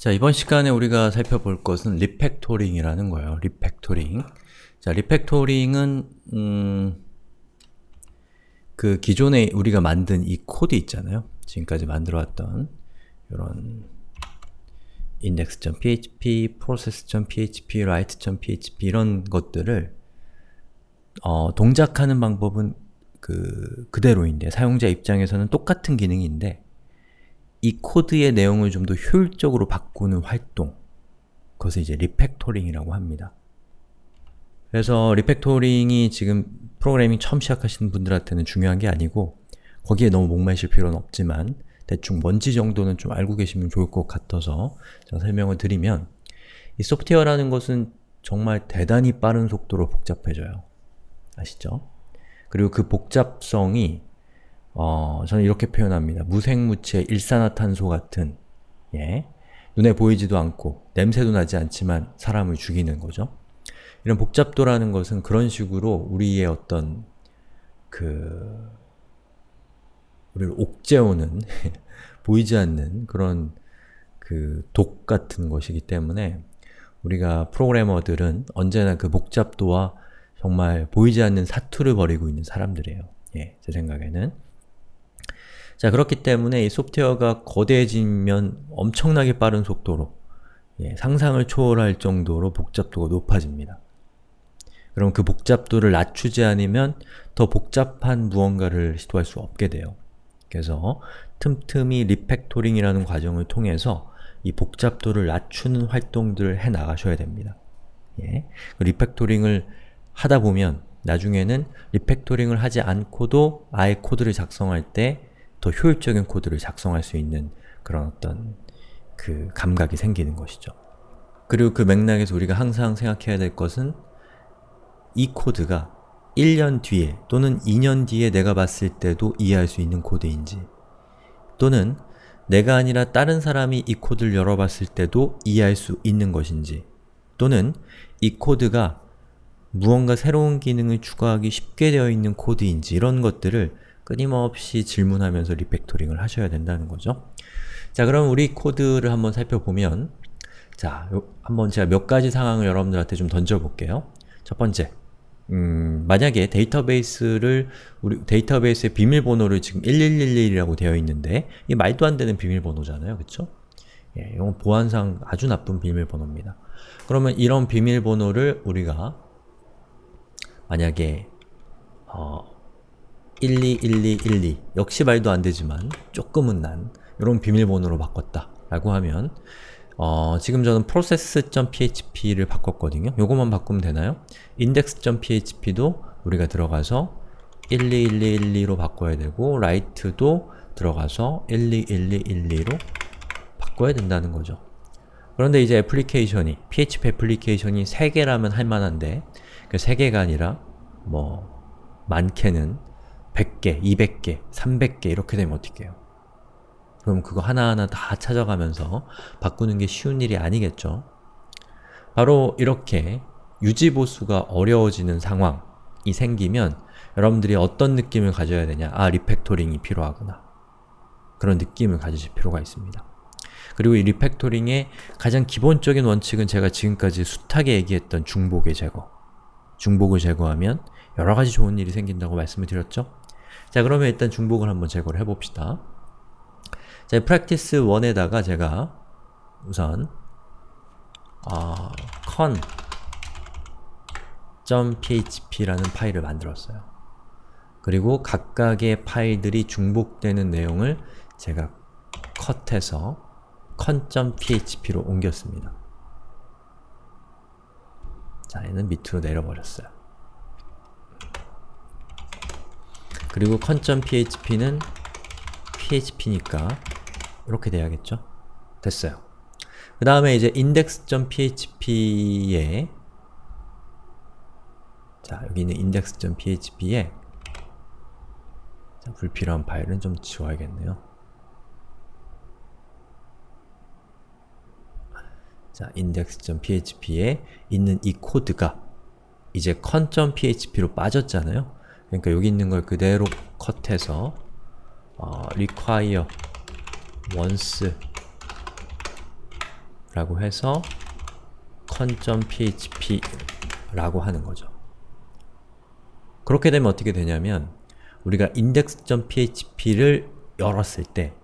자, 이번 시간에 우리가 살펴볼 것은 refactoring이라는 거예요. refactoring. 자, refactoring은 음, 그 기존에 우리가 만든 이 코드 있잖아요. 지금까지 만들어왔던 이런 index.php, process.php, write.php 이런 것들을 어, 동작하는 방법은 그 그대로인데 사용자 입장에서는 똑같은 기능인데 이 코드의 내용을 좀 더 효율적으로 바꾸는 활동 그것을 이제 refactoring이라고 합니다. 그래서 refactoring이 지금 프로그래밍 처음 시작하시는 분들한테는 중요한 게 아니고 거기에 너무 목매실 필요는 없지만 대충 뭔지 정도는 좀 알고 계시면 좋을 것 같아서 제가 설명을 드리면 이 소프트웨어라는 것은 정말 대단히 빠른 속도로 복잡해져요. 아시죠? 그리고 그 복잡성이 어, 저는 이렇게 표현합니다. 무생무체 일산화탄소 같은 예, 눈에 보이지도 않고 냄새도 나지 않지만 사람을 죽이는 거죠. 이런 복잡도라는 것은 그런 식으로 우리의 어떤 그 우리를 옥죄오는 보이지 않는 그런 그 독 같은 것이기 때문에 우리가 프로그래머들은 언제나 그 복잡도와 정말 보이지 않는 사투를 벌이고 있는 사람들이에요. 예, 제 생각에는. 자, 그렇기 때문에 이 소프트웨어가 거대해지면 엄청나게 빠른 속도로 예, 상상을 초월할 정도로 복잡도가 높아집니다. 그럼 그 복잡도를 낮추지 않으면 더 복잡한 무언가를 시도할 수 없게 돼요. 그래서 틈틈이 refactoring이라는 과정을 통해서 이 복잡도를 낮추는 활동들을 해 나가셔야 됩니다. 예. 그 refactoring을 하다 보면 나중에는 refactoring을 하지 않고도 아예 코드를 작성할 때 더 효율적인 코드를 작성할 수 있는 그런 어떤 그 감각이 생기는 것이죠. 그리고 그 맥락에서 우리가 항상 생각해야 될 것은 이 코드가 1년 뒤에 또는 2년 뒤에 내가 봤을 때도 이해할 수 있는 코드인지 또는 내가 아니라 다른 사람이 이 코드를 열어봤을 때도 이해할 수 있는 것인지 또는 이 코드가 무언가 새로운 기능을 추가하기 쉽게 되어 있는 코드인지 이런 것들을 끊임없이 질문하면서 refactoring을 하셔야 된다는 거죠. 자 그럼 우리 코드를 한번 살펴보면 자, 한번 제가 몇 가지 상황을 여러분들한테 좀 던져볼게요. 첫 번째, 음, 만약에 데이터베이스를 우리 데이터베이스의 비밀번호를 지금 1111이라고 되어 있는데 이 말도 안 되는 비밀번호잖아요. 그쵸? 예, 이건 보안상 아주 나쁜 비밀번호입니다. 그러면 이런 비밀번호를 우리가 만약에 어, 121212 역시 말도 안 되지만 조금은 난 이런 비밀번호로 바꿨다 라고 하면 어, 지금 저는 process.php를 바꿨거든요. 요것만 바꾸면 되나요? index.php도 우리가 들어가서 121212로 바꿔야 되고 write도 들어가서 121212로 바꿔야 된다는 거죠. 그런데 이제 애플리케이션이, PHP 애플리케이션이 3개라면 할만한데 그 3개가 아니라 뭐 많게는 100개, 200개, 300개 이렇게 되면 어떻게 해요? 그럼 그거 하나하나 다 찾아가면서 바꾸는 게 쉬운 일이 아니겠죠? 바로 이렇게 유지보수가 어려워지는 상황이 생기면 여러분들이 어떤 느낌을 가져야 되냐? 아, refactoring이 필요하구나. 그런 느낌을 가지실 필요가 있습니다. 그리고 이 리팩토링의 가장 기본적인 원칙은 제가 지금까지 숱하게 얘기했던 중복의 제거 중복을 제거하면 여러가지 좋은 일이 생긴다고 말씀을 드렸죠? 자 그러면 일단 중복을 한번 제거를 해봅시다. 자, practice 1에다가 제가 우선 어, con.php라는 파일을 만들었어요. 그리고 각각의 파일들이 중복되는 내용을 제가 컷해서 con.php로 옮겼습니다. 자, 얘는 밑으로 내려버렸어요. 그리고 con.php는 php니까 이렇게 돼야겠죠? 됐어요. 그 다음에 이제 index.php에 자, 여기 있는 index.php에 자, 불필요한 파일은 좀 지워야겠네요. 자, index.php에 있는 이 코드가 이제 con.php로 빠졌잖아요. 그러니까 여기 있는 걸 그대로 컷해서 어, require once 라고 해서 con.php 라고 하는 거죠. 그렇게 되면 어떻게 되냐면 우리가 index.php를 열었을 때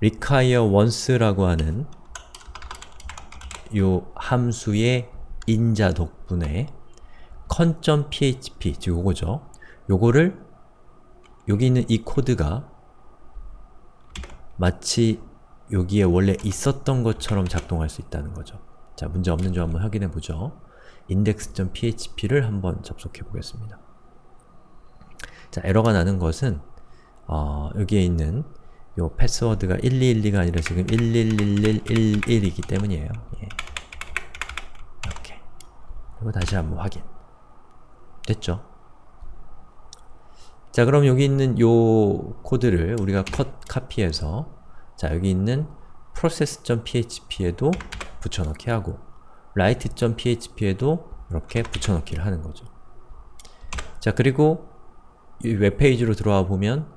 require once라고 하는 요 함수의 인자 덕분에 con.php, 즉 요거죠. 요거를 여기 있는 이 코드가 마치 여기에 원래 있었던 것처럼 작동할 수 있다는 거죠. 자, 문제 없는 점 한번 확인해 보죠. index.php를 한번 접속해 보겠습니다. 자, 에러가 나는 것은 어, 여기에 있는 요 패스워드가 1212가 아니라 지금 111111이기 때문이에요. 예. 이렇게. 그리고 다시 한번 확인. 됐죠? 자, 그럼 여기 있는 요 코드를 우리가 컷 카피해서 자, 여기 있는 process.php에도 붙여넣기 하고 write.php에도 이렇게 붙여넣기를 하는 거죠. 자, 그리고 이 웹페이지로 들어와 보면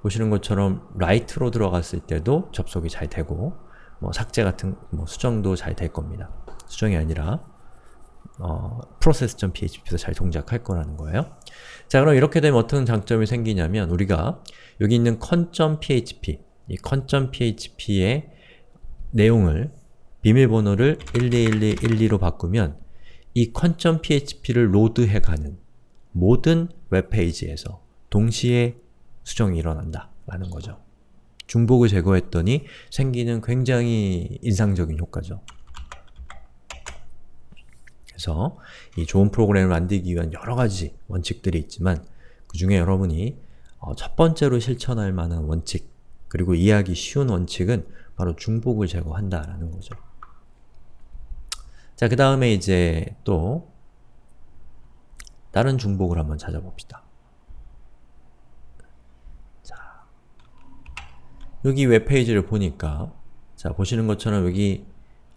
보시는 것처럼 write로 들어갔을 때도 접속이 잘 되고 뭐 삭제 같은 뭐 수정도 잘 될 겁니다. 수정이 아니라 어, process.php에서 잘 동작할 거라는 거예요. 자 그럼 이렇게 되면 어떤 장점이 생기냐면 우리가 여기 있는 con.php 이 con.php의 내용을 비밀번호를 121212로 바꾸면 이 con.php를 로드해가는 모든 웹페이지에서 동시에 수정이 일어난다 라는 거죠. 중복을 제거했더니 생기는 굉장히 인상적인 효과죠. 그래서 이 좋은 프로그램을 만들기 위한 여러 가지 원칙들이 있지만 그 중에 여러분이 어, 첫 번째로 실천할 만한 원칙 그리고 이해하기 쉬운 원칙은 바로 중복을 제거한다라는 거죠. 자, 그 다음에 이제 또 다른 중복을 한번 찾아봅시다. 자, 여기 웹페이지를 보니까 자, 보시는 것처럼 여기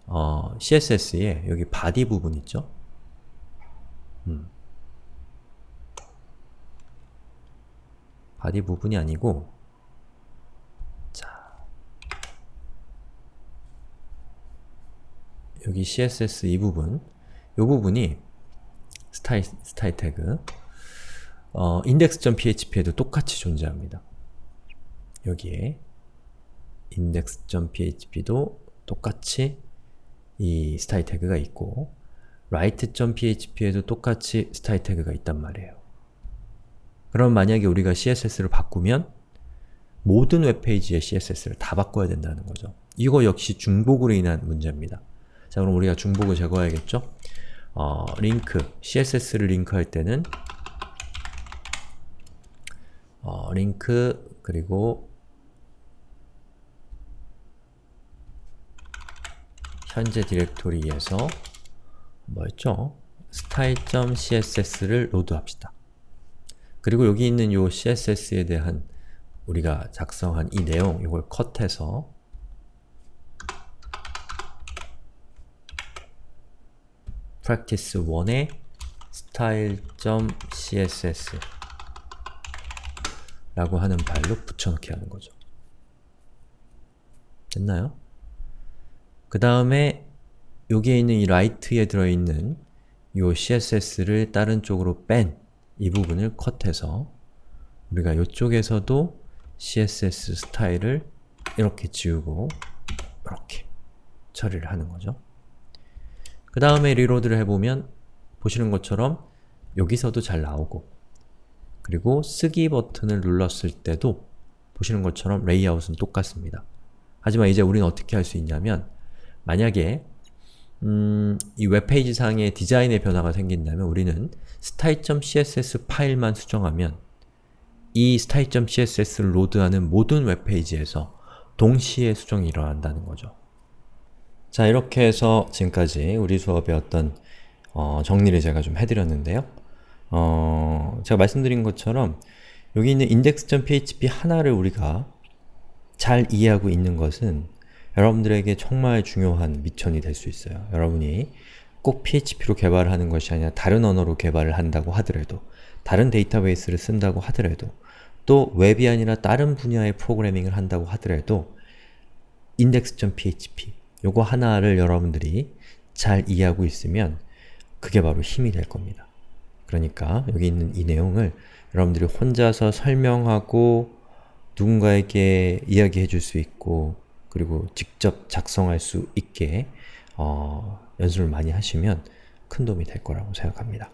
어, CSS에 여기 body 부분 있죠? 음. body 부분이 아니고 자 여기 CSS 이 부분 이 부분이 스타일, 스타일 태그 어, index.php에도 똑같이 존재합니다. 여기에 index.php도 똑같이 이 스타일 태그가 있고 write.php에도 똑같이 스타일 태그가 있단 말이에요. 그럼 만약에 우리가 CSS를 바꾸면 모든 웹페이지의 CSS를 다 바꿔야 된다는 거죠. 이거 역시 중복으로 인한 문제입니다. 자 그럼 우리가 중복을 제거해야겠죠? 어, 링크, CSS를 링크할 때는 어, 링크 그리고 현재 디렉토리에서 뭐였죠? style.css를 로드합시다. 그리고 여기 있는 요 CSS에 대한 우리가 작성한 이 내용, 이걸 컷해서 practice 1에 style.css 라고 하는 파일로 붙여넣기 하는 거죠. 됐나요? 그 다음에 여기에 있는 이 write에 들어있는 이 CSS를 다른 쪽으로 뺀 이 부분을 컷해서 우리가 이쪽에서도 CSS 스타일을 이렇게 지우고 이렇게 처리를 하는 거죠. 그 다음에 reload를 해보면 보시는 것처럼 여기서도 잘 나오고 그리고 쓰기 버튼을 눌렀을 때도 보시는 것처럼 레이아웃은 똑같습니다. 하지만 이제 우리는 어떻게 할 수 있냐면 만약에 음, 이 웹페이지 상의 디자인의 변화가 생긴다면 우리는 style.css 파일만 수정하면 이 style.css를 load하는 모든 웹페이지에서 동시에 수정이 일어난다는 거죠. 자 이렇게 해서 지금까지 우리 수업의 어떤 어, 정리를 제가 좀 해드렸는데요. 어, 제가 말씀드린 것처럼 여기 있는 index.php 하나를 우리가 잘 이해하고 있는 것은 여러분들에게 정말 중요한 미천이 될 수 있어요. 여러분이 꼭 PHP로 개발을 하는 것이 아니라 다른 언어로 개발을 한다고 하더라도 다른 데이터베이스를 쓴다고 하더라도 또 웹이 아니라 다른 분야의 프로그래밍을 한다고 하더라도 index.php 요거 하나를 여러분들이 잘 이해하고 있으면 그게 바로 힘이 될 겁니다. 그러니까 여기 있는 이 내용을 여러분들이 혼자서 설명하고 누군가에게 이야기해 줄 수 있고 그리고 직접 작성할 수 있게 어, 연습을 많이 하시면 큰 도움이 될 거라고 생각합니다.